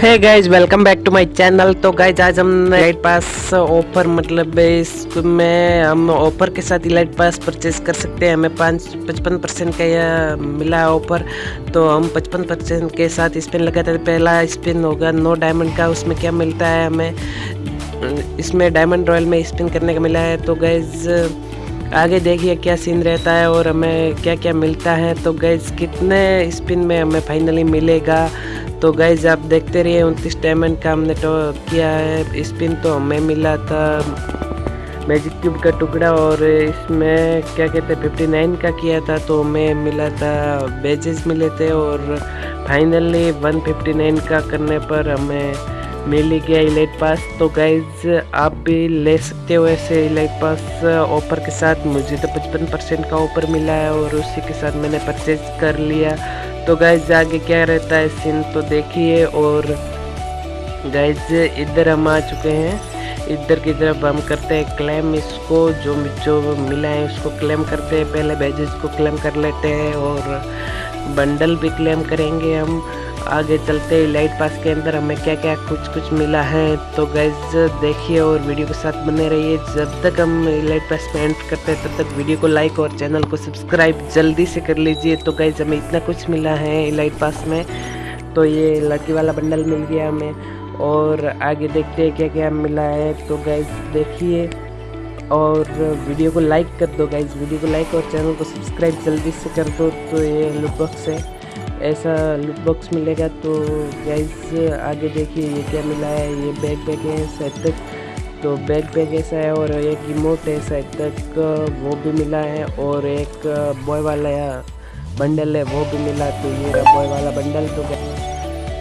है guys welcome back to my channel तो guys आज हम लाइट पास ऑफ़र मतलब इसमें हम ऑफ़र के साथ लाइट पास परचेज कर सकते हैं। हमें पाँच, पचपन परसेंट का यह मिला ऑफ़र तो हम पचपन परसेंट के साथ स्पिन लगाते थे। पहला स्पिन होगा नो डायमंड का, उसमें क्या मिलता है हमें? इसमें डायमंड रॉयल में स्पिन करने का मिला है। तो गाइज़ आगे देखिए क्या सीन रहता है और हमें क्या क्या मिलता है। तो गैस कितने स्पिन में हमें फाइनली मिलेगा? तो गाइज़ आप देखते रहिए उनतीस डायमंड का हमने तो किया है। स्पिन तो हमें मिला था मैजिक क्यूब का टुकड़ा और इसमें क्या कहते हैं फिफ्टी नाइन का किया था तो हमें मिला था बेजेस मिले थे और फाइनली वन फिफ्टी नाइन का करने पर हमें मिल गया इलाइट पास तो गाइज़ आप भी ले सकते हो ऐसे इलाइट पास ऑफ़र के साथ। मुझे तो पचपन परसेंट का ऑफ़र मिला है और उसी के साथ मैंने परचेज कर लिया। तो गाइज़ आगे क्या रहता है सीन तो देखिए और गैज इधर हम आ चुके हैं। इधर की तरफ़ हम करते हैं क्लेम इसको, जो जो मिला है उसको क्लेम करते हैं। पहले बैजेस को क्लेम कर लेते हैं और बंडल भी क्लेम करेंगे हम। आगे चलते लाइट पास के अंदर हमें क्या क्या कुछ कुछ मिला है। तो गैज देखिए और वीडियो के साथ बने रहिए। जब तक हम लाइट पास में एंटर करते हैं, तब तक वीडियो को लाइक और चैनल को सब्सक्राइब जल्दी से कर लीजिए। तो गैज हमें इतना कुछ मिला है लाइट पास में। तो ये लड़की वाला बंडल मिल गया हमें। और आगे देखते हैं क्या क्या मिला है। तो गैज देखिए और वीडियो को लाइक कर दो गाइज़ वीडियो को लाइक और चैनल को सब्सक्राइब जल्दी से कर दो। तो ये लुक बॉक्स है। ऐसा लुक बॉक्स मिलेगा तो गाइज़ आगे देखिए ये क्या मिला है। ये बैग बैग है शायद तक। तो बैग बैग ऐसा है और एक रिमोट है शायद तक। वो भी मिला है और एक बॉय वाला बंडल है, वो भी मिला। तो ये बॉय वाला बंडल तो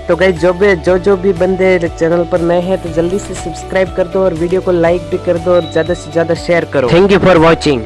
तो गई जो भी जो जो भी बंदे चैनल पर नए हैं तो जल्दी से सब्सक्राइब कर दो और वीडियो को लाइक भी कर दो और ज़्यादा से ज़्यादा शेयर करो। Thank you for watching